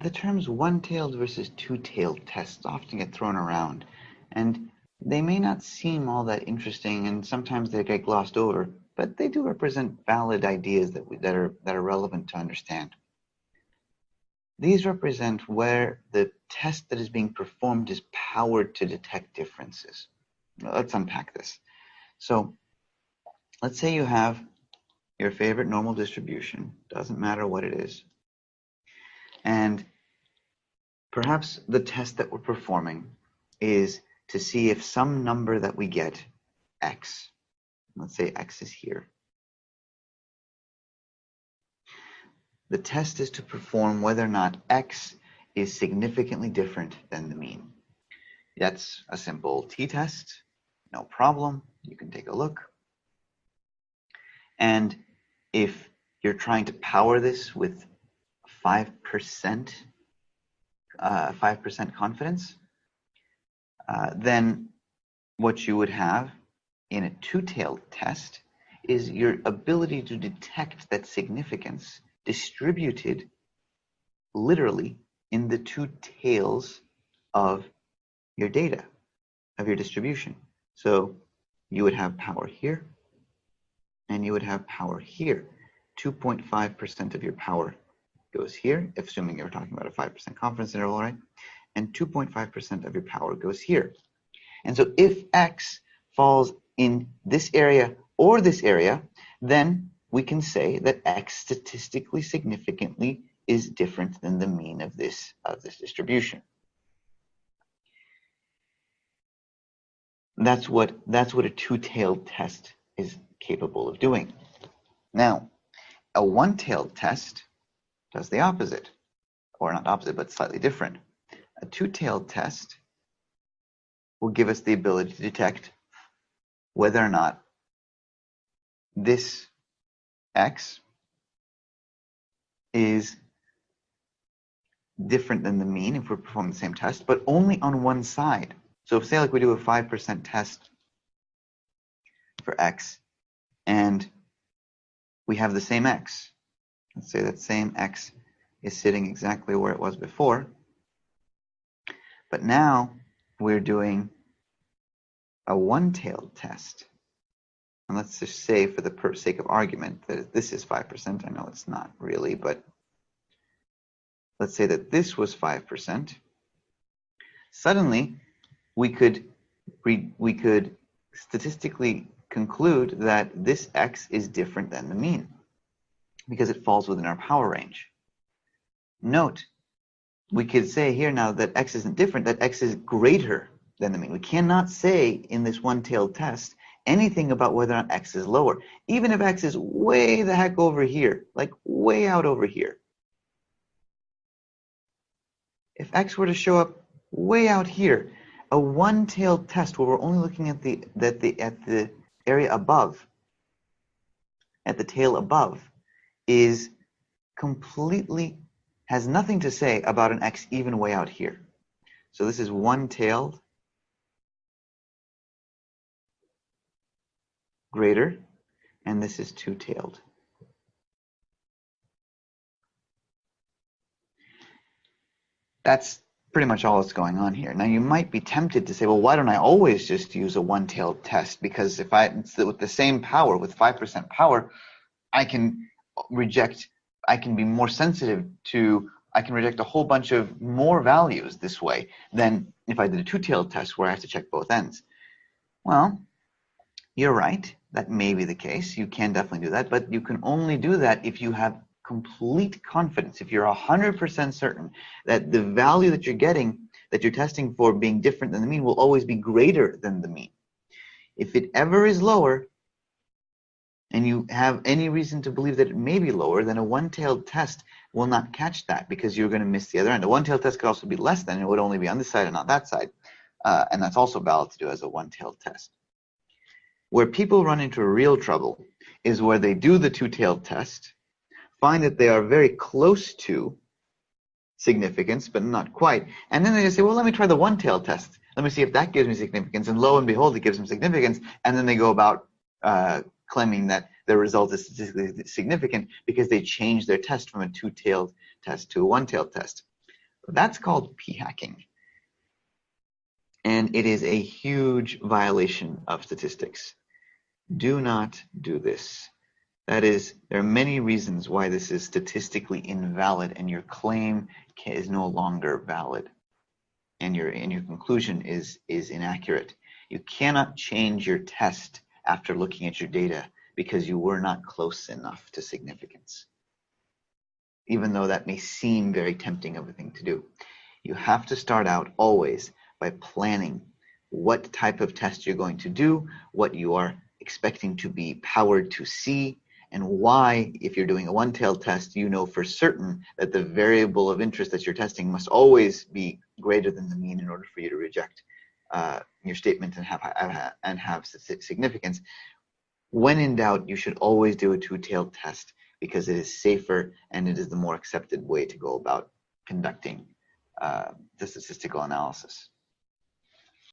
the terms one-tailed versus two-tailed tests often get thrown around, and they may not seem all that interesting, and sometimes they get glossed over, but they do represent valid ideas that, we, that, are, that are relevant to understand. These represent where the test that is being performed is powered to detect differences. Let's unpack this. So let's say you have your favorite normal distribution, doesn't matter what it is, and perhaps the test that we're performing is to see if some number that we get, x, let's say x is here, the test is to perform whether or not x is significantly different than the mean. That's a simple t-test, no problem. You can take a look. And if you're trying to power this with 5%, uh, 5% confidence, uh, then what you would have in a two-tailed test is your ability to detect that significance distributed literally in the two tails of your data, of your distribution. So you would have power here, and you would have power here. 2.5% of your power goes here, assuming you're talking about a 5% confidence interval, right? And 2.5% of your power goes here. And so if x falls in this area or this area, then we can say that x statistically significantly is different than the mean of this of this distribution. That's what that's what a two-tailed test is capable of doing. Now, a one-tailed test does the opposite, or not opposite, but slightly different. A two-tailed test will give us the ability to detect whether or not this x is different than the mean if we're performing the same test, but only on one side. So if say like we do a 5% test for x and we have the same x, say that same x is sitting exactly where it was before, but now we're doing a one-tailed test. And let's just say for the sake of argument that this is 5%. I know it's not really, but let's say that this was 5%. Suddenly, we could we could statistically conclude that this x is different than the mean because it falls within our power range. Note, we could say here now that x isn't different, that x is greater than the mean. We cannot say in this one-tailed test anything about whether or not x is lower. Even if x is way the heck over here, like way out over here. If x were to show up way out here, a one-tailed test where we're only looking at the, at the, at the area above, at the tail above, is completely, has nothing to say about an x even way out here. So this is one-tailed greater, and this is two-tailed. That's pretty much all that's going on here. Now you might be tempted to say, well, why don't I always just use a one-tailed test? Because if I, with the same power, with 5% power, I can reject, I can be more sensitive to, I can reject a whole bunch of more values this way than if I did a two-tailed test where I have to check both ends. Well, you're right. That may be the case. You can definitely do that, but you can only do that if you have complete confidence, if you're 100% certain that the value that you're getting, that you're testing for being different than the mean will always be greater than the mean. If it ever is lower, and you have any reason to believe that it may be lower, then a one-tailed test will not catch that because you're going to miss the other end. A one-tailed test could also be less than, it would only be on this side and not that side. Uh, and that's also valid to do as a one-tailed test. Where people run into real trouble is where they do the two-tailed test, find that they are very close to significance, but not quite. And then they just say, well, let me try the one-tailed test. Let me see if that gives me significance. And lo and behold, it gives them significance. And then they go about uh, claiming that their result is statistically significant because they changed their test from a two-tailed test to a one-tailed test. That's called p-hacking. And it is a huge violation of statistics. Do not do this. That is, there are many reasons why this is statistically invalid and your claim is no longer valid and your and your conclusion is is inaccurate. You cannot change your test after looking at your data because you were not close enough to significance. Even though that may seem very tempting of a thing to do. You have to start out always by planning what type of test you're going to do, what you are expecting to be powered to see, and why, if you're doing a one-tailed test, you know for certain that the variable of interest that you're testing must always be greater than the mean in order for you to reject uh, your statement and have and have significance. When in doubt, you should always do a two-tailed test because it is safer and it is the more accepted way to go about conducting uh, the statistical analysis.